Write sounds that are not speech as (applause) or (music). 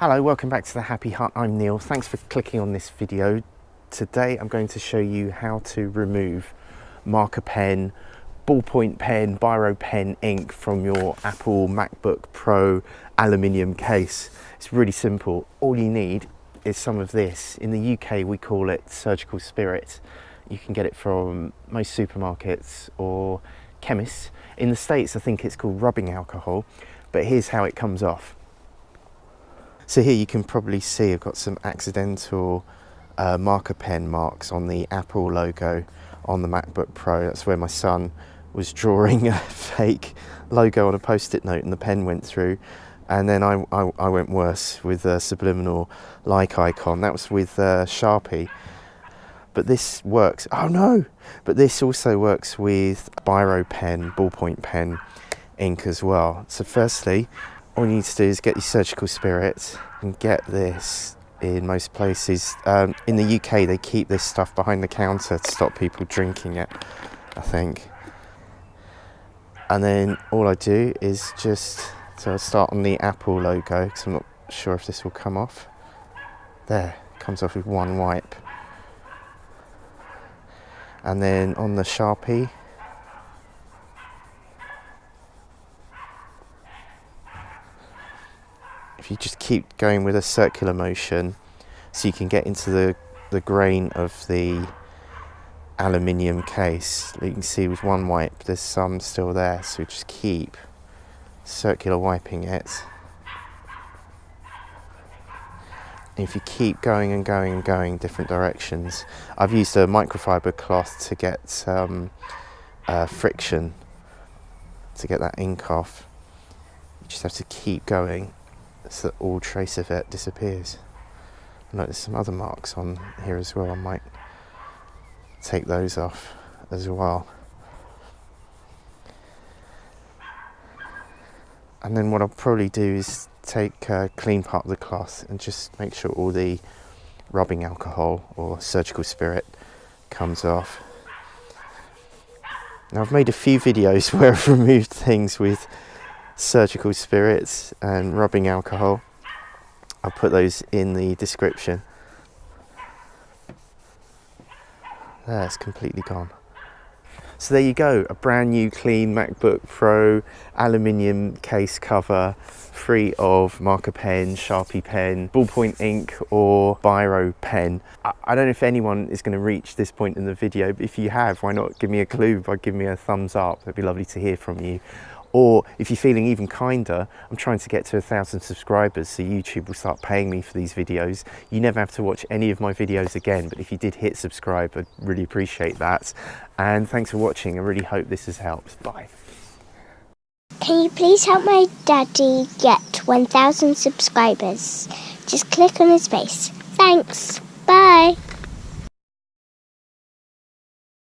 Hello, welcome back to the Happy Hut. I'm Neil. Thanks for clicking on this video. Today I'm going to show you how to remove marker pen, ballpoint pen, biro pen ink from your Apple MacBook Pro aluminium case. It's really simple. All you need is some of this. In the UK we call it surgical spirit. You can get it from most supermarkets or chemists. In the States I think it's called rubbing alcohol, but here's how it comes off so here you can probably see I've got some accidental uh, marker pen marks on the Apple logo on the MacBook Pro. That's where my son was drawing (laughs) a fake logo on a post-it note and the pen went through. And then I, I, I went worse with a subliminal like icon. That was with uh, Sharpie. But this works, oh no! But this also works with biro pen, ballpoint pen ink as well. So firstly, all you need to do is get your surgical spirit and get this in most places. Um, in the UK, they keep this stuff behind the counter to stop people drinking it, I think. And then all I do is just, so I'll start on the Apple logo, because I'm not sure if this will come off. There, comes off with one wipe. And then on the Sharpie, if you just keep going with a circular motion so you can get into the, the grain of the aluminium case you can see with one wipe there's some still there so just keep circular wiping it. And if you keep going and going and going different directions I've used a microfiber cloth to get um, uh, friction to get that ink off. You just have to keep going so that all trace of it disappears. Note there's some other marks on here as well. I might take those off as well. And then what I'll probably do is take a clean part of the cloth and just make sure all the rubbing alcohol or surgical spirit comes off. Now I've made a few (laughs) videos where I've removed things with surgical spirits and rubbing alcohol. I'll put those in the description. There, it's completely gone. So there you go, a brand new clean MacBook Pro aluminium case cover, free of marker pen, Sharpie pen, ballpoint ink or biro pen. I, I don't know if anyone is going to reach this point in the video, but if you have, why not give me a clue by giving me a thumbs up? It'd be lovely to hear from you. Or if you're feeling even kinder, I'm trying to get to a thousand subscribers so YouTube will start paying me for these videos. You never have to watch any of my videos again, but if you did hit subscribe, I'd really appreciate that. And thanks for watching. I really hope this has helped. Bye. Can you please help my daddy get 1,000 subscribers? Just click on his face. Thanks. Bye.